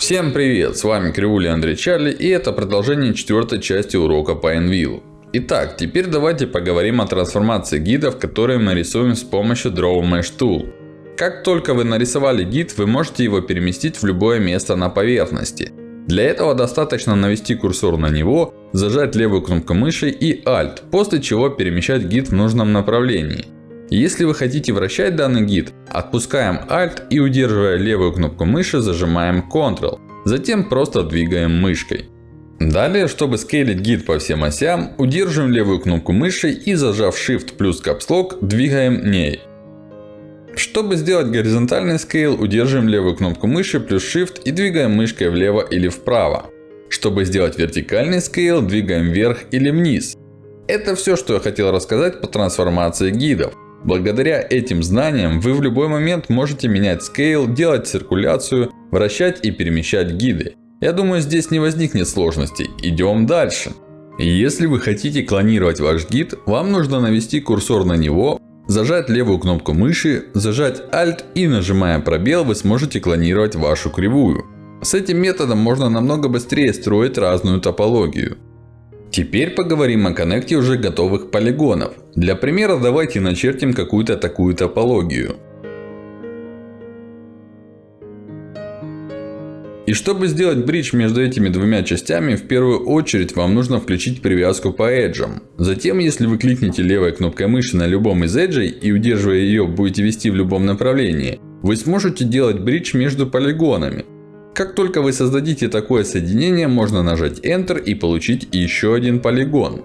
Всем привет! С вами Кривули Андрей Чарли и это продолжение четвертой части урока по Envil. Итак, теперь давайте поговорим о трансформации гидов, которые мы рисуем с помощью Draw Mesh Tool. Как только вы нарисовали гид, вы можете его переместить в любое место на поверхности. Для этого достаточно навести курсор на него, зажать левую кнопку мыши и Alt, после чего перемещать гид в нужном направлении. Если вы хотите вращать данный гид, отпускаем Alt и удерживая левую кнопку мыши, зажимаем Ctrl. Затем просто двигаем мышкой. Далее, чтобы скейлить гид по всем осям, удерживаем левую кнопку мыши и зажав Shift плюс Lock, двигаем ней. Чтобы сделать горизонтальный скейл, удерживаем левую кнопку мыши плюс Shift и двигаем мышкой влево или вправо. Чтобы сделать вертикальный скейл, двигаем вверх или вниз. Это все, что я хотел рассказать по трансформации гидов. Благодаря этим знаниям вы в любой момент можете менять скейл, делать циркуляцию, вращать и перемещать гиды. Я думаю здесь не возникнет сложностей. Идем дальше. Если вы хотите клонировать ваш гид, вам нужно навести курсор на него, зажать левую кнопку мыши, зажать Alt и нажимая пробел вы сможете клонировать вашу кривую. С этим методом можно намного быстрее строить разную топологию. Теперь поговорим о коннекте уже готовых полигонов. Для примера давайте начертим какую-то такую топологию. И чтобы сделать бридж между этими двумя частями, в первую очередь вам нужно включить привязку по эджам. Затем, если вы кликните левой кнопкой мыши на любом из эджей и удерживая ее будете вести в любом направлении, вы сможете делать бридж между полигонами. Как только вы создадите такое соединение, можно нажать Enter и получить еще один полигон.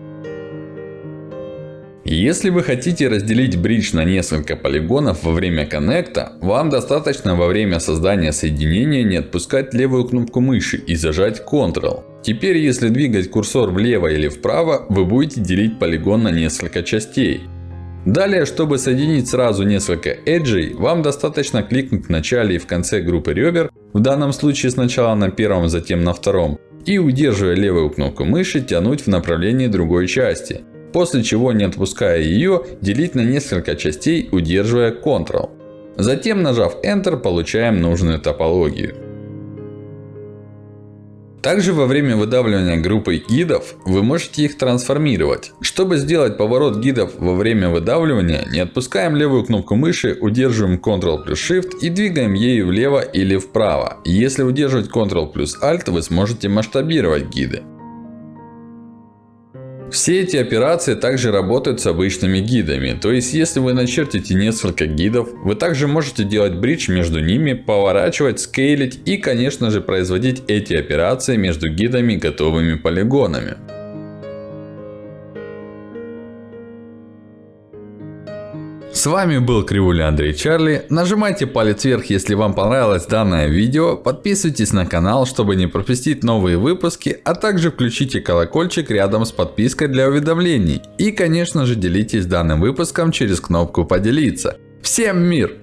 Если вы хотите разделить бридж на несколько полигонов во время коннекта, вам достаточно во время создания соединения не отпускать левую кнопку мыши и зажать Ctrl. Теперь, если двигать курсор влево или вправо, вы будете делить полигон на несколько частей. Далее, чтобы соединить сразу несколько эджей, вам достаточно кликнуть в начале и в конце группы ребер, в данном случае сначала на первом, затем на втором, и удерживая левую кнопку мыши, тянуть в направлении другой части. После чего, не отпуская ее, делить на несколько частей, удерживая Ctrl. Затем, нажав Enter, получаем нужную топологию. Также во время выдавливания группы гидов, вы можете их трансформировать. Чтобы сделать поворот гидов во время выдавливания, не отпускаем левую кнопку мыши, удерживаем Ctrl плюс Shift и двигаем ею влево или вправо. Если удерживать Ctrl плюс Alt, вы сможете масштабировать гиды. Все эти операции также работают с обычными гидами. То есть, если вы начертите несколько гидов, вы также можете делать бридж между ними, поворачивать, скейлить и, конечно же, производить эти операции между гидами готовыми полигонами. С вами был Кривуля Андрей Чарли. Нажимайте палец вверх, если вам понравилось данное видео. Подписывайтесь на канал, чтобы не пропустить новые выпуски. А также включите колокольчик рядом с подпиской для уведомлений. И конечно же делитесь данным выпуском через кнопку поделиться. Всем мир!